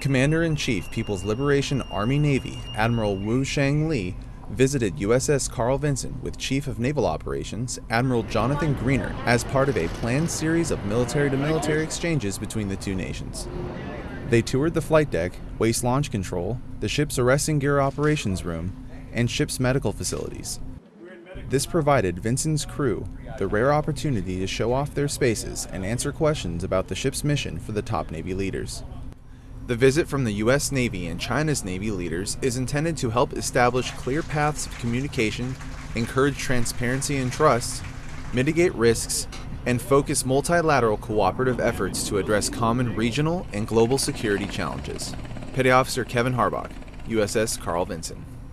Commander-in-Chief People's Liberation Army Navy Admiral Wu Shengli visited USS Carl Vinson with Chief of Naval Operations Admiral Jonathan Greenert as part of a planned series of military-to-military exchanges between the two nations. They toured the flight deck, waist launch control, the ship's arresting gear operations room, and ship's medical facilities. This provided Vinson's crew the rare opportunity to show off their spaces and answer questions about the ship's mission for the top Navy leaders. The visit from the US Navy and China's Navy leaders is intended to help establish clear paths of communication, encourage transparency and trust, mitigate risks, and focus multilateral cooperative efforts to address common regional and global security challenges. Petty Officer Kevin Harbach, USS Carl Vinson.